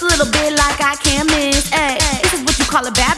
looks a little bit like I can't miss. Ay, this is what you call a bad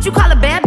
what you call a bad